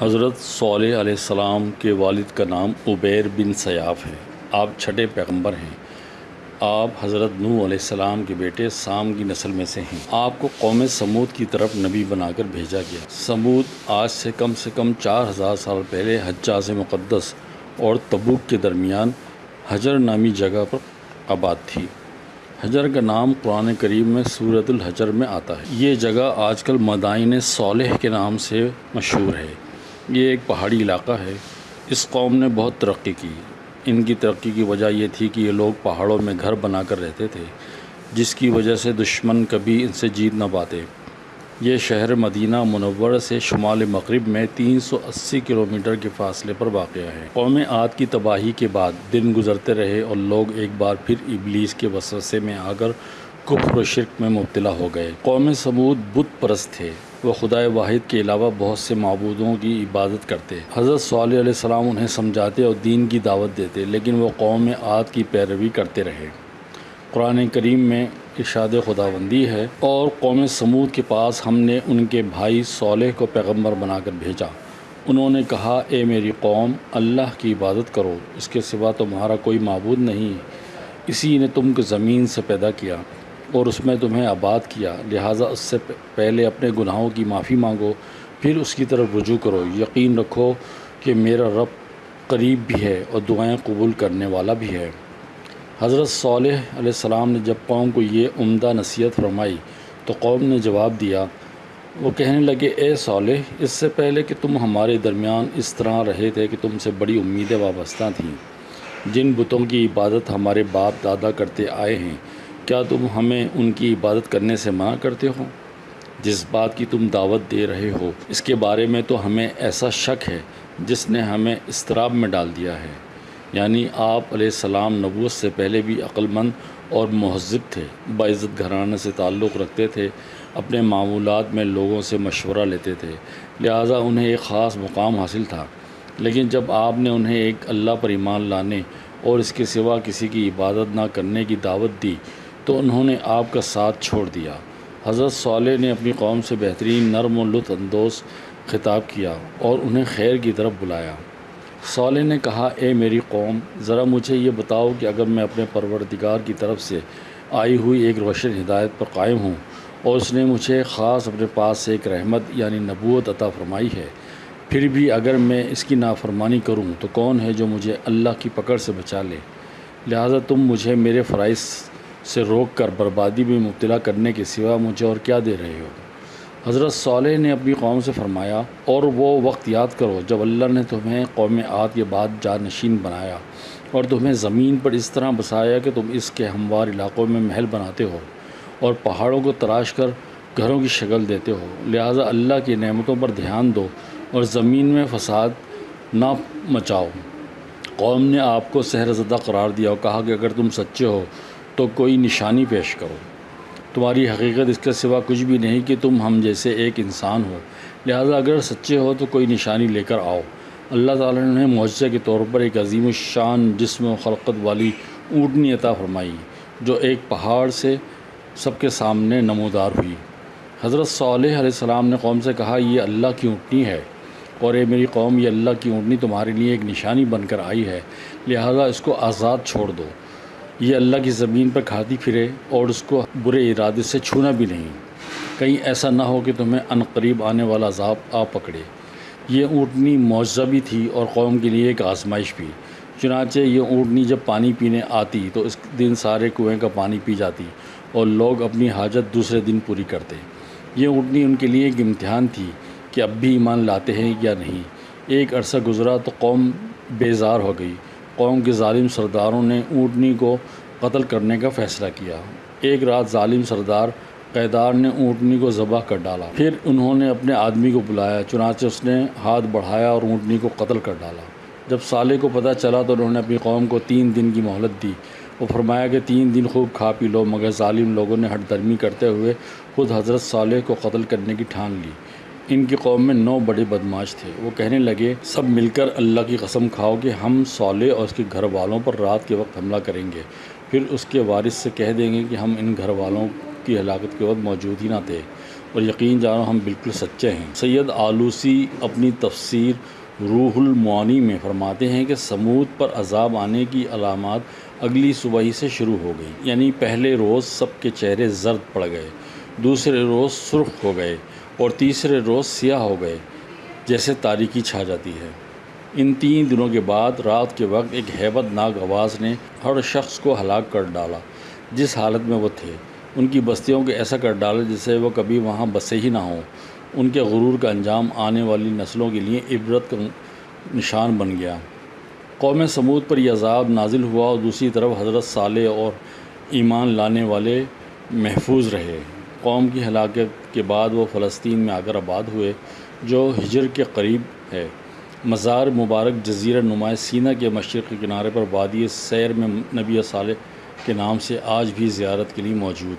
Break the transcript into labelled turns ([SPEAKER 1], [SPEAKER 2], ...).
[SPEAKER 1] حضرت صالح علیہ السلام کے والد کا نام عبیر بن سیاف ہے۔ آپ چھٹے پیغمبر ہیں۔ آپ حضرت نوح علیہ السلام کے بیٹے سام کی نسل میں سے ہیں۔ آپ کو قوم سمود کی طرف نبی بنا کر بھیجا گیا۔ سمود آج سے کم سے کم چار ہزار سال پہلے حجاز مقدس اور تبوک کے درمیان حجر نامی جگہ پر آباد تھی۔ حجر کا نام قرآن کریم میں سورت الحجر میں آتا ہے۔ یہ جگہ آج کل مدائن صالح کے نام سے مشہور ہے۔ یہ ایک پہاڑی علاقہ ہے۔ اس قوم نے بہت ترقی کی۔ ان کی ترقی کی وجہ یہ تھی کہ یہ لوگ پہاڑوں میں گھر بنا کر رہتے تھے، جس کی وجہ سے دشمن کبھی ان سے جیت نہ پاتے۔ یہ شہر مدینہ منور سے شمال مغرب میں تین سو اسی کلومیٹر کے فاصلے پر واقع ہے۔ قوم عاد کی تباہی کے بعد دن گزرتے رہے اور لوگ ایک بار پھر ابلیس کے وسوسے میں آ کر کفر و شرک میں مبتلا ہو گئے۔ قوم سمود بت پرست تھے۔ وہ خدائے واحد کے علاوہ بہت سے معبودوں کی عبادت کرتے۔ حضرت صلی علیہ السلام انہیں سمجھاتے اور دین کی دعوت دیتے، لیکن وہ قوم عاد کی پیروی کرتے رہے۔ قرآن کریم میں ارشاد خدا بندی ہے، اور قوم سمود کے پاس ہم نے ان کے بھائی صالح کو پیغمبر بنا کر بھیجا۔ انہوں نے کہا، اے میری قوم، اللہ کی عبادت کرو، اس کے سوا تمہارا کوئی معبود نہیں اسی نے تم کو زمین سے پیدا کیا۔ اور اس میں تمہیں آباد کیا۔ لہٰذا اس سے پہلے اپنے گناہوں کی معافی مانگو، پھر اس کی طرف رجوع کرو۔ یقین رکھو کہ میرا رب قریب بھی ہے اور دعائیں قبول کرنے والا بھی ہے۔ حضرت صالح علیہ السلام نے جب قوم کو یہ عمدہ نصیحت فرمائی تو قوم نے جواب دیا، وہ کہنے لگے، اے صالح، اس سے پہلے کہ تم ہمارے درمیان اس طرح رہے تھے کہ تم سے بڑی امیدیں وابستہ تھیں۔ جن بتوں کی عبادت ہمارے باپ دادا کرتے آئے ہیں کیا تم ہمیں ان کی عبادت کرنے سے منع کرتے ہو؟ جس بات کی تم دعوت دے رہے ہو، اس کے بارے میں تو ہمیں ایسا شک ہے جس نے ہمیں استراب میں ڈال دیا ہے۔ یعنی آپ علیہ السلام نبوت سے پہلے بھی مند اور مہذب تھے، باعزت گھرانے سے تعلق رکھتے تھے، اپنے معمولات میں لوگوں سے مشورہ لیتے تھے۔ لہٰذا انہیں ایک خاص مقام حاصل تھا۔ لیکن جب آپ نے انہیں ایک اللہ پر ایمان لانے اور اس کے سوا کسی کی عبادت نہ کرنے کی دعوت دی تو انہوں نے آپ کا ساتھ چھوڑ دیا۔ حضرت صالح نے اپنی قوم سے بہترین نرم و لطف اندوز خطاب کیا اور انہیں خیر کی طرف بلایا۔ صالح نے کہا، اے میری قوم، ذرا مجھے یہ بتاؤ کہ اگر میں اپنے پروردگار کی طرف سے آئی ہوئی ایک روشن ہدایت پر قائم ہوں اور اس نے مجھے خاص اپنے پاس سے ایک رحمت یعنی نبوت عطا فرمائی ہے، پھر بھی اگر میں اس کی نافرمانی کروں تو کون ہے جو مجھے اللہ کی پکڑ سے بچا لے؟ لہٰذا تم مجھے میرے فرائض سے روک کر بربادی میں مبتلا کرنے کے سوا مجھے اور کیا دے رہے ہو؟ حضرت صالح نے اپنی قوم سے فرمایا، اور وہ وقت یاد کرو جب اللہ نے تمہیں قوم عاد کے بعد جانشین بنایا، اور تمہیں زمین پر اس طرح بسایا کہ تم اس کے ہموار علاقوں میں محل بناتے ہو، اور پہاڑوں کو تراش کر گھروں کی شکل دیتے ہو۔ لہٰذا اللہ کی نعمتوں پر دھیان دو، اور زمین میں فساد نہ مچاؤ۔ قوم نے آپ کو سحر زدہ قرار دیا اور کہا کہ اگر تم سچے ہو تو کوئی نشانی پیش کرو۔ تمہاری حقیقت اس کے سوا کچھ بھی نہیں کہ تم ہم جیسے ایک انسان ہو۔ لہٰذا اگر سچے ہو تو کوئی نشانی لے کر آؤ۔ اللہ تعالیٰ نے معجزہ کے طور پر ایک عظیم الشان جسم و خلقت والی اونٹنی عطا فرمائی، جو ایک پہاڑ سے سب کے سامنے نمودار ہوئی۔ حضرت صالح علیہ السلام نے قوم سے کہا، یہ اللہ کی اونٹنی ہے۔ اور اے میری قوم، یہ اللہ کی اونٹنی تمہارے لیے ایک نشانی بن کر آئی ہے۔ لہٰذا اس کو آزاد چھوڑ دو۔ یہ اللہ کی زمین پر کھاتی پھرے اور اس کو برے ارادے سے چھونا بھی نہیں۔ کہیں ایسا نہ ہو کہ تمہیں ان قریب آنے والا عذاب آ پکڑے۔ یہ اونٹنی معجزہ بھی تھی اور قوم کے لیے ایک آزمائش بھی۔ چنانچہ یہ اونٹنی جب پانی پینے آتی تو اس دن سارے کنویں کا پانی پی جاتی اور لوگ اپنی حاجت دوسرے دن پوری کرتے۔ یہ اونٹنی ان کے لیے ایک امتحان تھی کہ اب بھی ایمان لاتے ہیں یا نہیں۔ ایک عرصہ گزرا تو قوم بیزار ہو گئی۔ قوم کے ظالم سرداروں نے اونٹنی کو قتل کرنے کا فیصلہ کیا۔ ایک رات ظالم سردار قیدار نے اونٹنی کو ذبح کر ڈالا۔ پھر انہوں نے اپنے آدمی کو بلایا، چنانچہ اس نے ہاتھ بڑھایا اور اونٹنی کو قتل کر ڈالا۔ جب صالح کو پتہ چلا تو انہوں نے اپنی قوم کو تین دن کی مہلت دی۔ وہ فرمایا کہ تین دن خوب کھا پی لو، مگر ظالم لوگوں نے ہٹ درمی کرتے ہوئے خود حضرت صالح کو قتل کرنے کی ٹھان لی۔ ان کی قوم میں نو بڑے بدماش تھے۔ وہ کہنے لگے، سب مل کر اللہ کی قسم کھاؤ کہ ہم صالح اور اس کے گھر والوں پر رات کے وقت حملہ کریں گے۔ پھر اس کے وارث سے کہہ دیں گے کہ ہم ان گھر والوں کی ہلاکت کے وقت موجود ہی نہ تھے۔ اور یقین جانو، ہم بالکل سچے ہیں۔ سید آلوسی اپنی تفسیر روح المعانی میں فرماتے ہیں کہ سمود پر عذاب آنے کی علامات اگلی صبح ہی سے شروع ہو گئی یعنی پہلے روز سب کے چہرے زرد پڑ گئے۔ دوسرے روز سرخ ہو گئے اور تیسرے روز سیاہ ہو گئے، جیسے تاریکی چھا جاتی ہے۔ ان تین دنوں کے بعد رات کے وقت ایک ہیبت ناک آواز نے ہر شخص کو ہلاک کر ڈالا۔ جس حالت میں وہ تھے، ان کی بستیوں کو ایسا کر ڈالا جسے وہ کبھی وہاں بسے ہی نہ ہوں۔ ان کے غرور کا انجام آنے والی نسلوں کے لیے عبرت کا نشان بن گیا۔ قوم سمود پر یہ عذاب نازل ہوا اور دوسری طرف حضرت صالح اور ایمان لانے والے محفوظ رہے۔ قوم کی ہلاکت کے بعد وہ فلسطین میں آ کر آباد ہوئے، جو ہجر کے قریب ہے۔ مزار مبارک جزیرہ نمایاں سینا کے مشرقی کنارے پر وادی سیر میں نبی صالح کے نام سے آج بھی زیارت کے لیے موجود۔